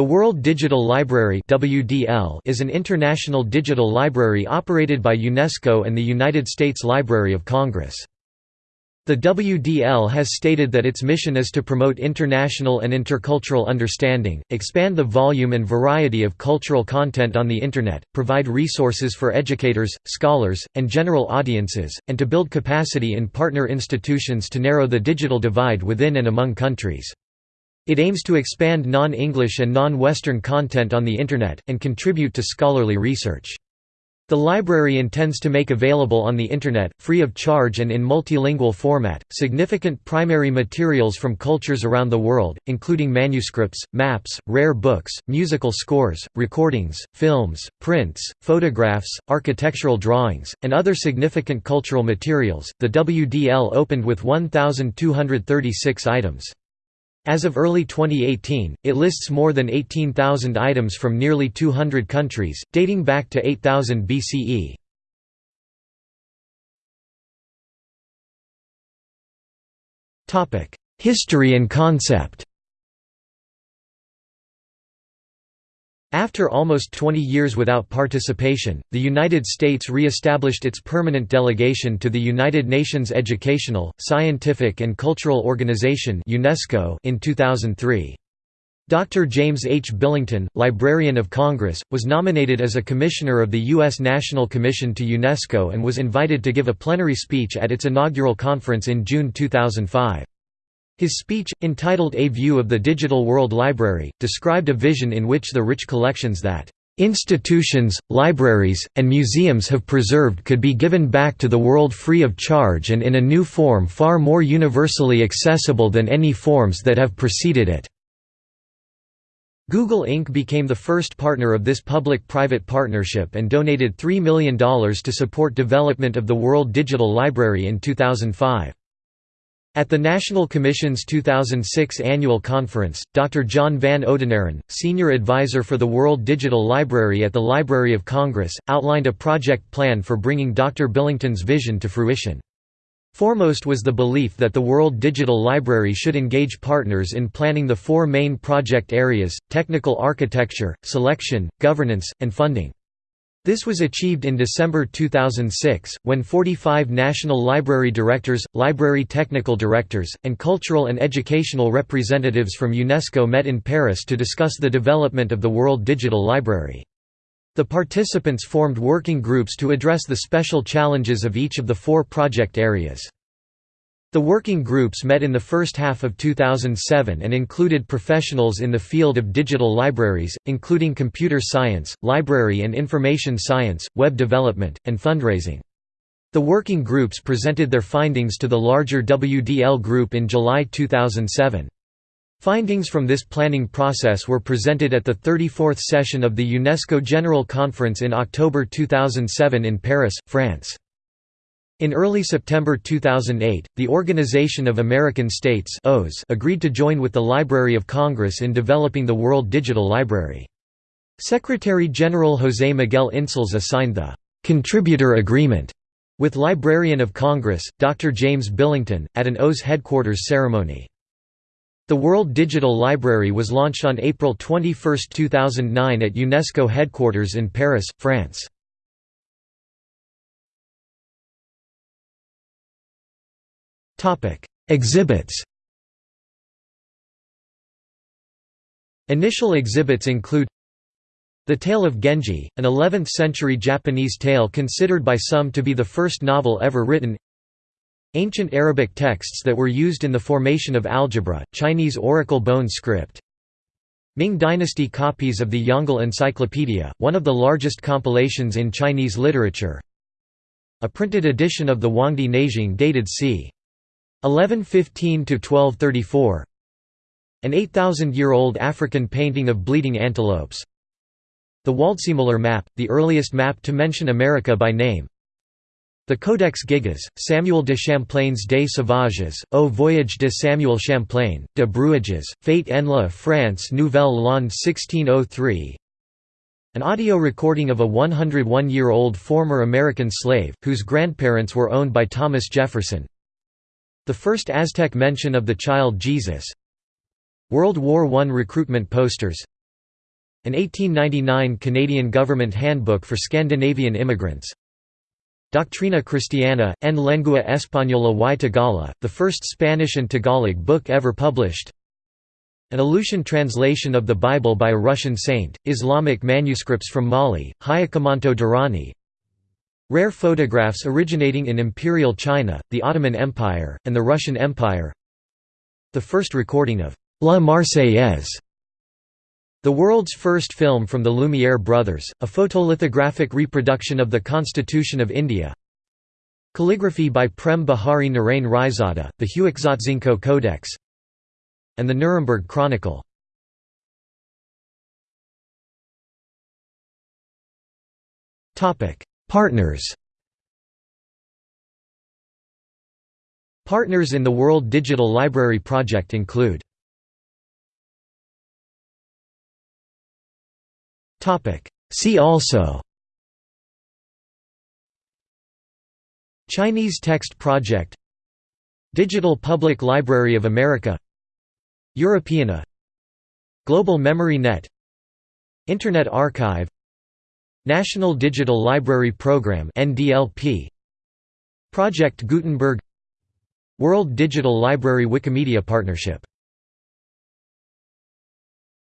The World Digital Library is an international digital library operated by UNESCO and the United States Library of Congress. The WDL has stated that its mission is to promote international and intercultural understanding, expand the volume and variety of cultural content on the Internet, provide resources for educators, scholars, and general audiences, and to build capacity in partner institutions to narrow the digital divide within and among countries. It aims to expand non-English and non-Western content on the Internet, and contribute to scholarly research. The library intends to make available on the Internet, free of charge and in multilingual format, significant primary materials from cultures around the world, including manuscripts, maps, rare books, musical scores, recordings, films, prints, photographs, architectural drawings, and other significant cultural materials. The WDL opened with 1,236 items. As of early 2018, it lists more than 18,000 items from nearly 200 countries, dating back to 8000 BCE. History and concept After almost 20 years without participation, the United States re-established its permanent delegation to the United Nations Educational, Scientific and Cultural Organization UNESCO in 2003. Dr. James H. Billington, Librarian of Congress, was nominated as a commissioner of the U.S. National Commission to UNESCO and was invited to give a plenary speech at its inaugural conference in June 2005. His speech, entitled A View of the Digital World Library, described a vision in which the rich collections that institutions, libraries, and museums have preserved could be given back to the world free of charge and in a new form far more universally accessible than any forms that have preceded it. Google Inc. became the first partner of this public-private partnership and donated $3 million to support development of the World Digital Library in 2005. At the National Commission's 2006 annual conference, Dr. John Van Oudenaren, senior advisor for the World Digital Library at the Library of Congress, outlined a project plan for bringing Dr. Billington's vision to fruition. Foremost was the belief that the World Digital Library should engage partners in planning the four main project areas, technical architecture, selection, governance, and funding. This was achieved in December 2006, when 45 national library directors, library technical directors, and cultural and educational representatives from UNESCO met in Paris to discuss the development of the World Digital Library. The participants formed working groups to address the special challenges of each of the four project areas. The working groups met in the first half of 2007 and included professionals in the field of digital libraries, including computer science, library and information science, web development, and fundraising. The working groups presented their findings to the larger WDL group in July 2007. Findings from this planning process were presented at the 34th session of the UNESCO General Conference in October 2007 in Paris, France. In early September 2008, the Organization of American States agreed to join with the Library of Congress in developing the World Digital Library. Secretary-General José Miguel Insulza signed the «Contributor Agreement» with Librarian of Congress, Dr. James Billington, at an OAS headquarters ceremony. The World Digital Library was launched on April 21, 2009 at UNESCO headquarters in Paris, France. Exhibits Initial exhibits include The Tale of Genji, an 11th-century Japanese tale considered by some to be the first novel ever written. Ancient Arabic texts that were used in the formation of algebra, Chinese oracle bone script. Ming Dynasty copies of the Yongle Encyclopedia, one of the largest compilations in Chinese literature. A printed edition of the Huangdi Neijing dated c. 1115–1234 An 8,000-year-old African painting of bleeding antelopes. The Waldseemüller map, the earliest map to mention America by name. The Codex Gigas, Samuel de Champlain's Des Sauvages, Au Voyage de Samuel Champlain, de Brouages, Fate en la France Nouvelle L'An 1603 An audio recording of a 101-year-old former American slave, whose grandparents were owned by Thomas Jefferson the first Aztec mention of the child Jesus. World War I recruitment posters. An 1899 Canadian government handbook for Scandinavian immigrants. Doctrina Cristiana, en lengua española y Tagala, the first Spanish and Tagalog book ever published. An Aleutian translation of the Bible by a Russian saint, Islamic manuscripts from Mali, Hayakamanto Durrani Rare photographs originating in Imperial China, the Ottoman Empire, and the Russian Empire. The first recording of La Marseillaise the world's first film from the Lumiere brothers, a photolithographic reproduction of the Constitution of India. Calligraphy by Prem Bihari Narain Raizada, the Huexotzinco Codex and the Nuremberg Chronicle. Partners Partners in the World Digital Library project include See also Chinese Text Project Digital Public Library of America Europeana Global Memory Net Internet Archive National Digital Library Program NDLP Project Gutenberg World Digital Library Wikimedia Partnership